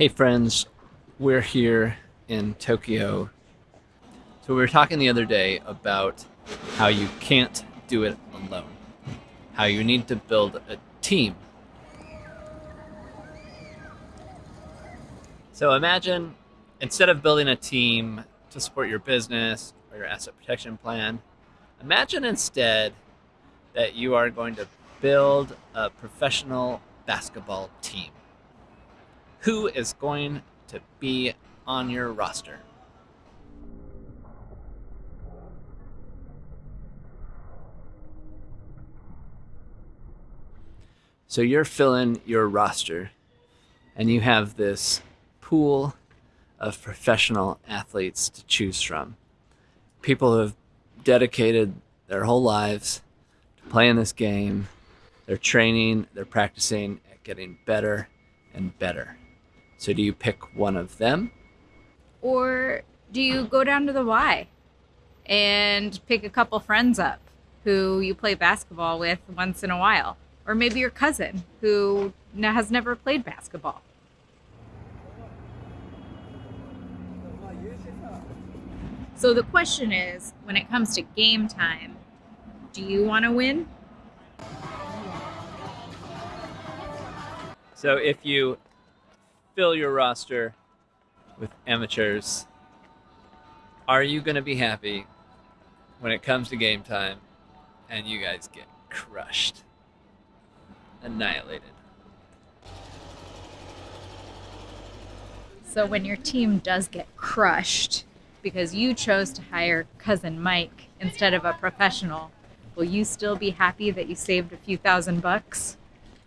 Hey friends, we're here in Tokyo. So we were talking the other day about how you can't do it alone. How you need to build a team. So imagine instead of building a team to support your business or your asset protection plan, imagine instead that you are going to build a professional basketball team. Who is going to be on your roster? So you're filling your roster and you have this pool of professional athletes to choose from. People who have dedicated their whole lives to playing this game. They're training, they're practicing at getting better and better. So do you pick one of them? Or do you go down to the Y and pick a couple friends up who you play basketball with once in a while? Or maybe your cousin who has never played basketball. So the question is when it comes to game time, do you want to win? So if you fill your roster with amateurs, are you going to be happy when it comes to game time and you guys get crushed, annihilated? So when your team does get crushed because you chose to hire cousin Mike instead of a professional, will you still be happy that you saved a few thousand bucks?